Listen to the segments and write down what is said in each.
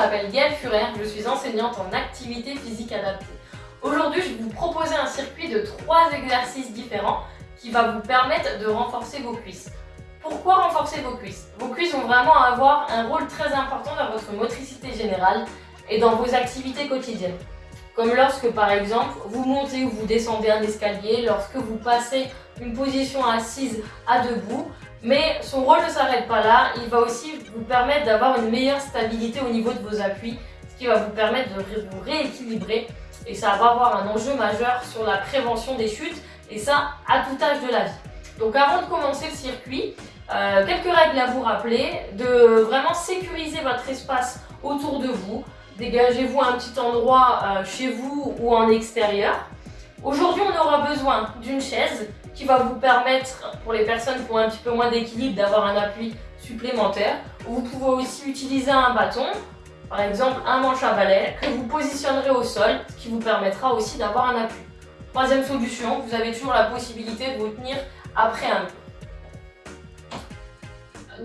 m'appelle Gaëlle Furer, je suis enseignante en activité physique adaptée. Aujourd'hui, je vais vous proposer un circuit de trois exercices différents qui va vous permettre de renforcer vos cuisses. Pourquoi renforcer vos cuisses? Vos cuisses vont vraiment avoir un rôle très important dans votre motricité générale et dans vos activités quotidiennes. Comme lorsque par exemple vous montez ou vous descendez un escalier, lorsque vous passez une position assise à debout, mais son rôle ne s'arrête pas là, il va aussi vous permettre d'avoir une meilleure stabilité au niveau de vos appuis, ce qui va vous permettre de vous rééquilibrer. Et ça va avoir un enjeu majeur sur la prévention des chutes et ça à tout âge de la vie. Donc avant de commencer le circuit, euh, quelques règles à vous rappeler, de vraiment sécuriser votre espace autour de vous, dégagez-vous un petit endroit euh, chez vous ou en extérieur. Aujourd'hui on aura besoin d'une chaise qui va vous permettre, pour les personnes qui ont un petit peu moins d'équilibre, d'avoir un appui supplémentaire. Vous pouvez aussi utiliser un bâton, par exemple un manche à balai, que vous positionnerez au sol, ce qui vous permettra aussi d'avoir un appui. Troisième solution, vous avez toujours la possibilité de vous tenir après un mur.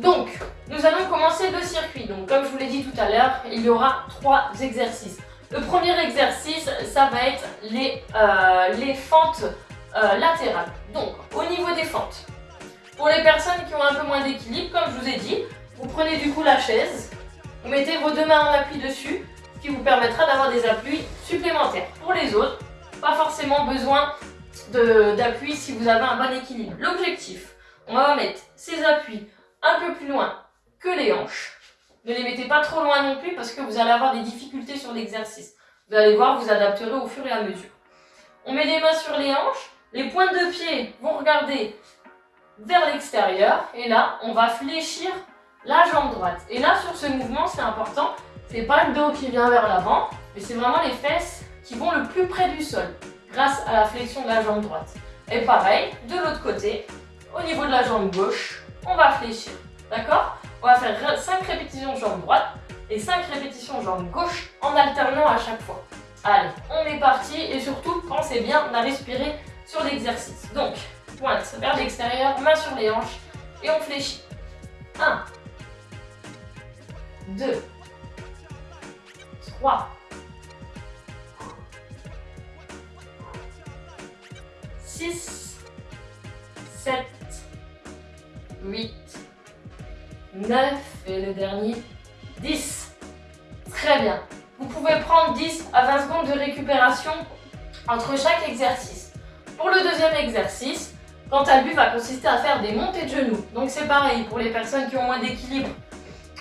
Donc, nous allons commencer le circuit. Donc, comme je vous l'ai dit tout à l'heure, il y aura trois exercices. Le premier exercice, ça va être les, euh, les fentes euh. Donc, au niveau des fentes, pour les personnes qui ont un peu moins d'équilibre, comme je vous ai dit, vous prenez du coup la chaise, vous mettez vos deux mains en appui dessus, ce qui vous permettra d'avoir des appuis supplémentaires. Pour les autres, pas forcément besoin d'appui si vous avez un bon équilibre. L'objectif, on va mettre ces appuis un peu plus loin que les hanches. Ne les mettez pas trop loin non plus parce que vous allez avoir des difficultés sur l'exercice. Vous allez voir, vous adapterez au fur et à mesure. On met les mains sur les hanches, les pointes de pied vont regarder vers l'extérieur et là, on va fléchir la jambe droite. Et là, sur ce mouvement, c'est important, c'est pas le dos qui vient vers l'avant, mais c'est vraiment les fesses qui vont le plus près du sol grâce à la flexion de la jambe droite. Et pareil, de l'autre côté, au niveau de la jambe gauche, on va fléchir. D'accord? On va faire 5 répétitions jambe droite et 5 répétitions jambe gauche en alternant à chaque fois. Allez, on est parti et surtout, pensez bien à respirer sur l'exercice. Donc, pointe vers l'extérieur, main sur les hanches et on fléchit. 1, 2, 3, 6, 7, 8, 9 et le dernier 10. Très bien. Vous pouvez prendre 10 à 20 secondes de récupération entre chaque exercice. Pour le deuxième exercice, quant à lui, va consister à faire des montées de genoux. Donc c'est pareil, pour les personnes qui ont moins d'équilibre,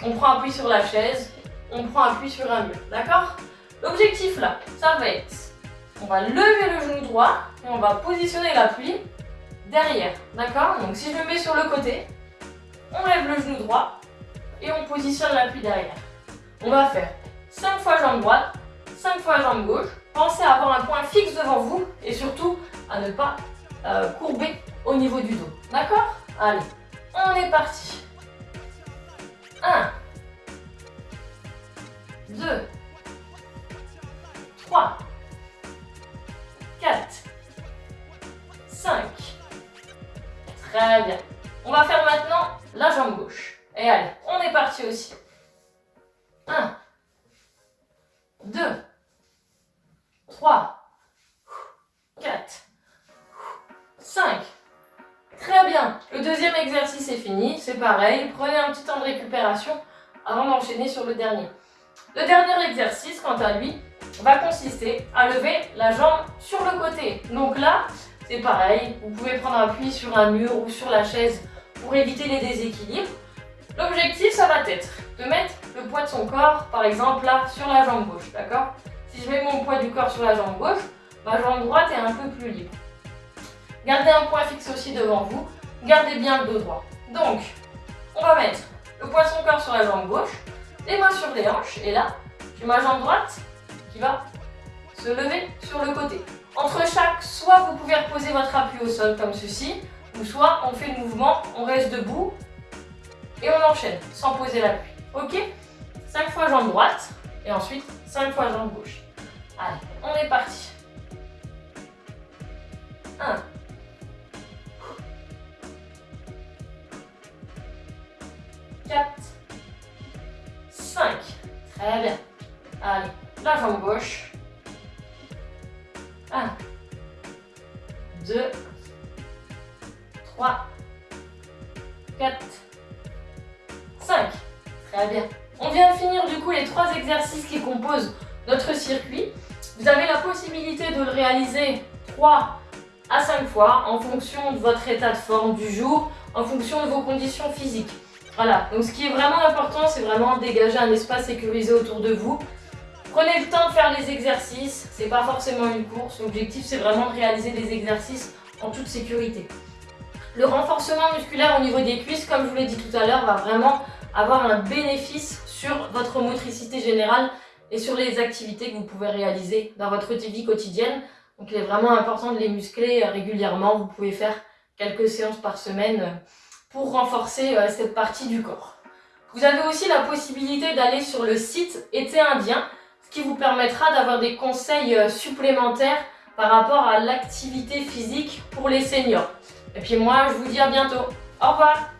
on prend appui sur la chaise, on prend appui sur un mur, d'accord? L'objectif là, ça va être, on va lever le genou droit et on va positionner l'appui derrière, d'accord? Donc si je me mets sur le côté, on lève le genou droit et on positionne l'appui derrière. On va faire 5 fois jambe droite, 5 fois jambe gauche. Pensez à avoir un point fixe devant vous et surtout à ne pas euh, courber au niveau du dos. D'accord? Allez, on est parti. 1, 2, 3, 4, 5. Très bien. On va faire maintenant la jambe gauche. Et allez, on est parti aussi. 1, 2, 3, 4, exercice est fini. C'est pareil. Prenez un petit temps de récupération avant d'enchaîner sur le dernier. Le dernier exercice, quant à lui, va consister à lever la jambe sur le côté. Donc là, c'est pareil. Vous pouvez prendre appui sur un mur ou sur la chaise pour éviter les déséquilibres. L'objectif, ça va être de mettre le poids de son corps, par exemple là, sur la jambe gauche, d'accord? Si je mets mon poids du corps sur la jambe gauche, ma jambe droite est un peu plus libre. Gardez un point fixe aussi devant vous. Gardez bien le dos droit. Donc, on va mettre le poids de son corps sur la jambe gauche, les mains sur les hanches, et là, j'ai ma jambe droite qui va se lever sur le côté. Entre chaque, soit vous pouvez reposer votre appui au sol comme ceci, ou soit on fait le mouvement, on reste debout, et on enchaîne sans poser l'appui. Ok? 5 fois jambe droite, et ensuite 5 fois jambe gauche. Allez, on est parti. 1, 4, 5. Très bien. Allez, la jambe gauche. 1, 2, 3, 4, 5. Très bien. On vient de finir du coup les trois exercices qui composent notre circuit. Vous avez la possibilité de le réaliser 3 à 5 fois en fonction de votre état de forme du jour, en fonction de vos conditions physiques. Voilà, donc ce qui est vraiment important, c'est vraiment dégager un espace sécurisé autour de vous. Prenez le temps de faire les exercices, c'est pas forcément une course, l'objectif c'est vraiment de réaliser des exercices en toute sécurité. Le renforcement musculaire au niveau des cuisses, comme je vous l'ai dit tout à l'heure, va vraiment avoir un bénéfice sur votre motricité générale et sur les activités que vous pouvez réaliser dans votre vie quotidienne. Donc il est vraiment important de les muscler régulièrement. Vous pouvez faire quelques séances par semaine pour renforcer euh, cette partie du corps. Vous avez aussi la possibilité d'aller sur le site Été Indien, ce qui vous permettra d'avoir des conseils euh, supplémentaires par rapport à l'activité physique pour les seniors. Et puis moi, je vous dis à bientôt. Au revoir